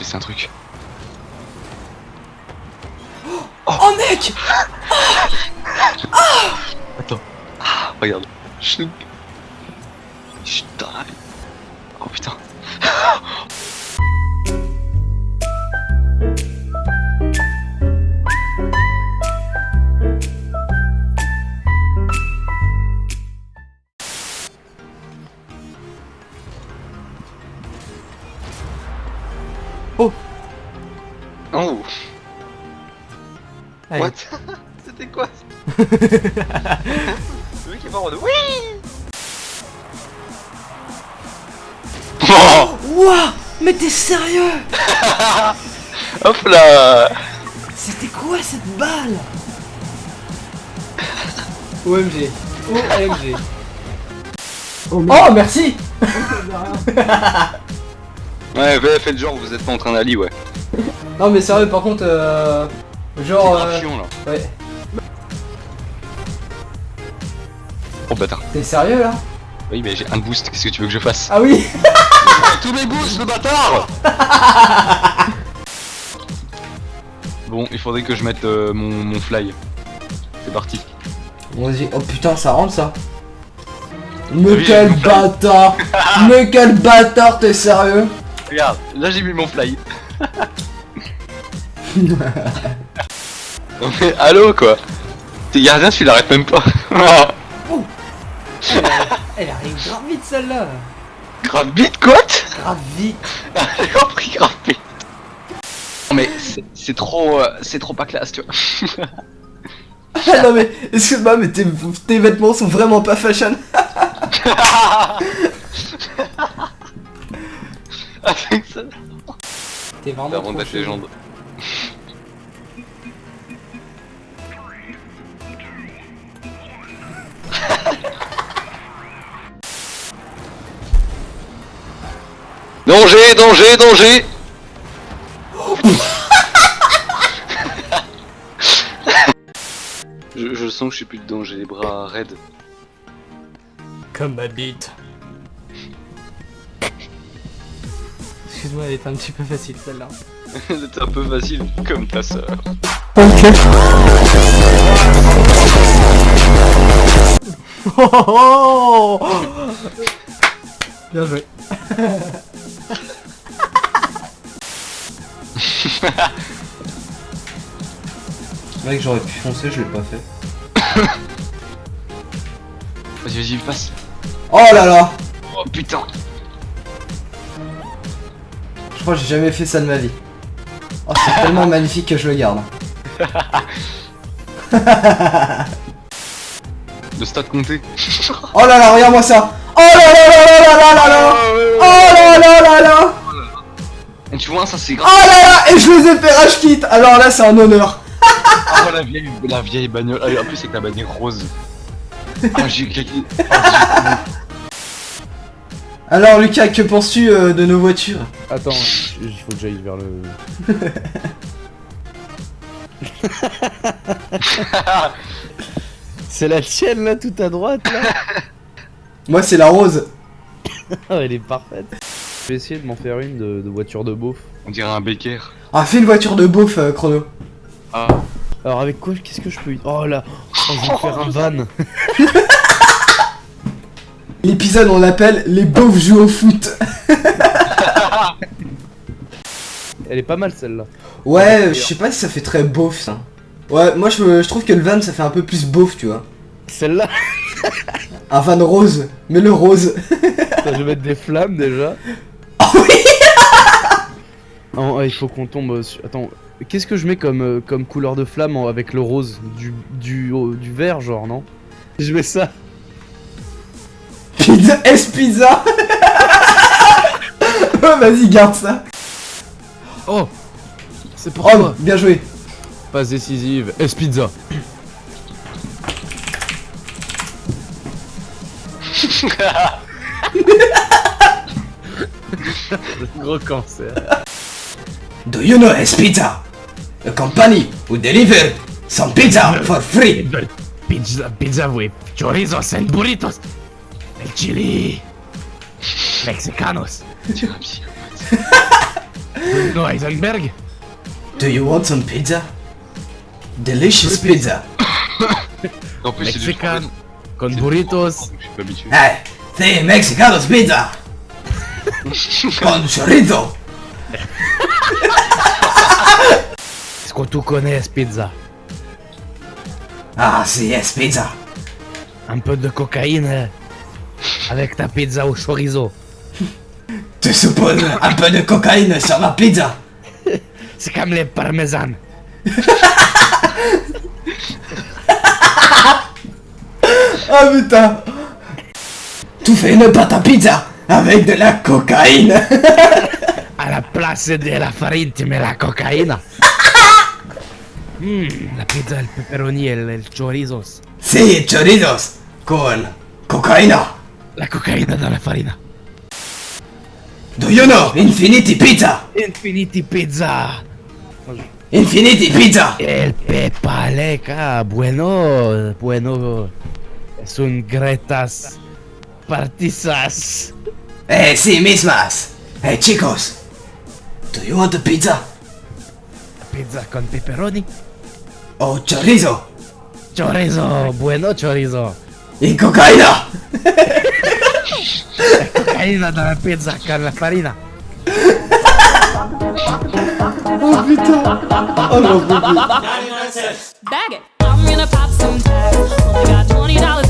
blessé un truc. Oh, oh mec. Ah. Attends. Ah, regarde. Je suis. Oh putain. What? C'était quoi Le mec est mort en Oui Oh Ouah Mais t'es sérieux Hop là C'était quoi cette balle OMG. OMG. Oh merci Ouais, ouais, faites genre, vous êtes pas en train d'aller, ouais. Non mais sérieux par contre euh... Genre grave euh... chiant, là. Ouais. Oh bâtard. T'es sérieux là? Oui, mais j'ai un boost, qu'est-ce que tu veux que je fasse? Ah oui Tous mes boosts, le bâtard Bon, il faudrait que je mette euh, mon, mon fly. C'est parti. Vas-y, oh putain ça rentre ça Mais Oui, quel bâtard Mais quel bâtard t'es sérieux? Regarde, là j'ai mis mon fly. Non mais allô quoi T'es gardien, tu l'arrêtes même pas. Elle arrive grave vite celle-là grave vite quoi Grave vite J'ai compris grave vite. Non mais c'est- trop, euh, c'est trop pas classe tu vois. Ah non mais, excuse-moi mais tes, tes vêtements sont vraiment pas fashion. T'es vraiment trop légende. Danger, danger, danger je, je sens que je suis plus dedans, j'ai les bras raides. Comme ma bite. Excuse-moi, elle est un petit peu facile celle-là. C'était un peu facile, comme ta sœur. Oh Bien joué. Mec, j'aurais pu foncer, je l'ai pas fait. Vas-y, vas-y, passe. Oh là là Oh putain Je crois que j'ai jamais fait ça de ma vie. Oh, c'est tellement magnifique que je le garde. Le stade compté. Oh là là, regarde-moi ça Oh là là là là là là là là Ça c'est Oh là là Et je les ai fait rage kit Alors là, c'est un honneur Oh la vieille, la vieille bagnole. Ah, en plus, c'est la bagnole rose. Ah, j'ai claqué. Ah, Alors Lucas, que penses-tu euh, de nos voitures? Attends, il faut que j'aille vers le. C'est la tienne là, tout à droite là? Moi, c'est la rose. Ah, Elle est parfaite. Je vais essayer de m'en faire une de, de voiture de beauf. On dirait un Becker. Ah, fais une voiture de beauf, euh, Chrono. Ah, Alors avec quoi Qu'est-ce que je peux. Oh là oh, Je vais faire un van L'épisode, on l'appelle Les beaufs jouent au foot. Elle est pas mal celle-là. Ouais, je sais pas si ça fait très beauf, ça. Ouais, moi, je, je trouve que le van, ça fait un peu plus beauf, tu vois. Celle-là Un van rose. Mais le rose. Je vais mettre des flammes déjà. Oh oui il faut qu'on tombe sur... Attends, qu'est-ce que je mets comme, euh, comme couleur de flamme en- avec le rose? Du, du, oh, du vert genre, non? Je mets ça. Pizza, S pizza? Oh, vas-y, garde ça. Oh C'est pour Oh, toi bien joué. Passe décisive, S-Pizza Gros cancer. Do you know S Pizza? A company who deliver some pizza for free. Pizza, pizza with chorizos and burritos. El chili. Mexicanos. tu un psy. No Heisenberg? Do you want some pizza? Delicious pizza. En plus, c'est du Mexican. Con burritos. Je suis pas habitué. Hey, the Mexicanos pizza. Con chorizo. Est-ce que tu connais pizza? Ah, si, yes, pizza. Un peu de cocaïne euh, avec ta pizza au chorizo. Tu supposes un peu de cocaïne sur ma pizza? C'est comme les parmesan. Ah putain Tu fais une pâte à pizza avec de la cocaïne À la place de la farine, tu mets la cocaïne. Hmm, la pizza, el pepperoni et le chorizos. Si, chorizos con cocaïna. La cocaïne dans la farine. Do you know Infinity Pizza? Infinity Pizza. Infinity Pizza! El Pepa Leca, bueno, bueno. Es un gretas partizas. Eh, sí, mismas. Hey, chicos. Do you want a pizza? Pizza con pepperoni. O chorizo? Chorizo, bueno chorizo. Y cocaína? Cocaína dans la pizza con la farina. Bag it. I'm gonna pop some tags. Only got twenty dollars in